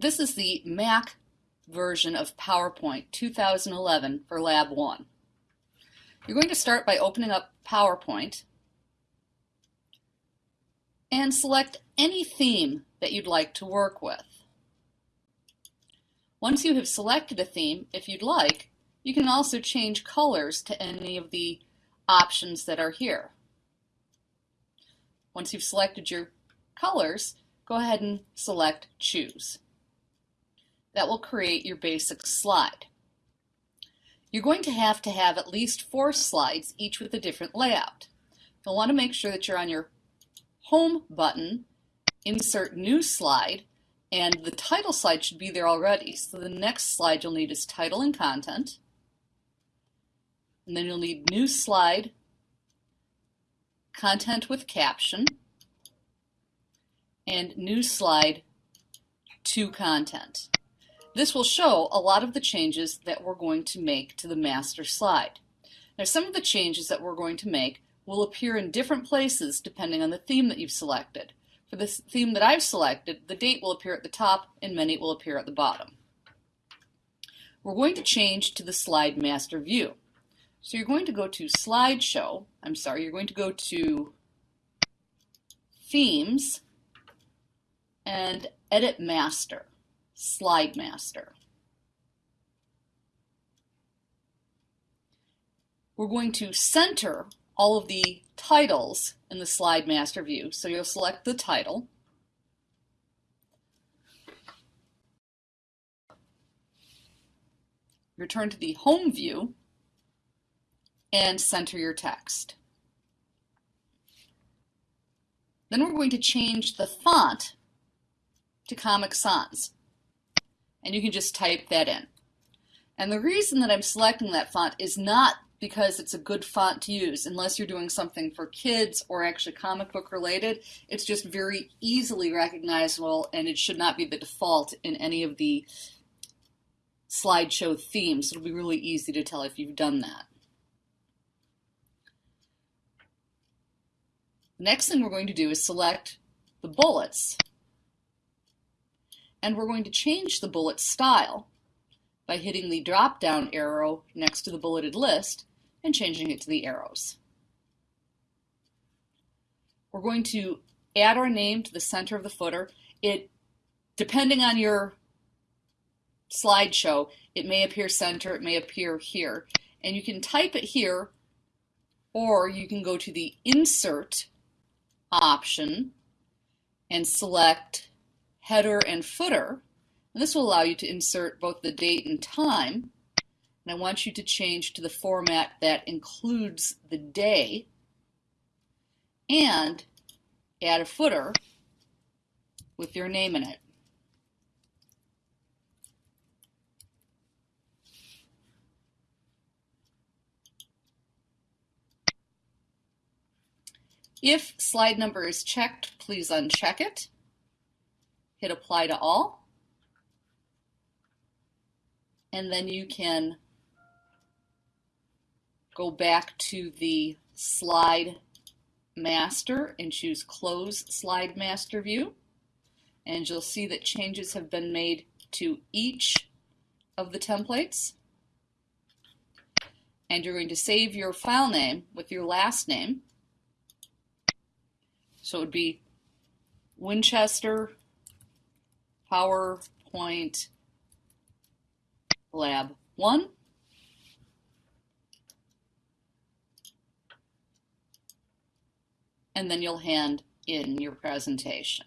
This is the Mac version of PowerPoint 2011 for Lab 1. You're going to start by opening up PowerPoint and select any theme that you'd like to work with. Once you have selected a theme, if you'd like, you can also change colors to any of the options that are here. Once you've selected your colors, go ahead and select Choose. That will create your basic slide. You're going Two have to have at least four slides, each with a different layout. You'll want to make sure that you're on your Home button, Insert New Slide, and the title slide should be there already. So the next slide you'll need is Title and Content. And then you'll need New Slide, Content with Caption, and New Slide to Content. This will show a lot of the changes that we're going to make to the master slide. Now some of the changes that we're going to make will appear in different places depending on the theme that you've selected. For the theme that I've selected, the date will appear at the top and many will appear at the bottom. We're going to change to the slide master view. So you're going to go to slideshow, I'm sorry, you're going to go to themes and edit master. Slide Master. We're going to center all of the titles in the Slide Master view. So you'll select the title. Return to the Home view and center your text. Then we're going to change the font to Comic Sans and you can just type that in. And the reason that I'm selecting that font is not because it's a good font to use unless you're doing something for kids or actually comic book related. It's just very easily recognizable and it should not be the default in any of the slideshow themes. It'll be really easy to tell if you've done that. Next thing we're going to do is select the bullets and we're going to change the bullet style by hitting the drop down arrow next to the bulleted list and changing it to the arrows. We're going to add our name to the center of the footer. It, depending on your slideshow, it may appear center, it may appear here. And you can type it here, or you can go to the Insert option and select header and footer. And this will allow you to insert both the date and time. And I want you to change to the format that includes the day and add a footer with your name in it. If slide number is checked, please uncheck it hit apply to all. And then you can go back to the slide master and choose close slide master view. And you'll see that changes have been made to each of the templates. And you're going to save your file name with your last name. So it would be Winchester PowerPoint Lab 1. And then you'll hand in your presentation.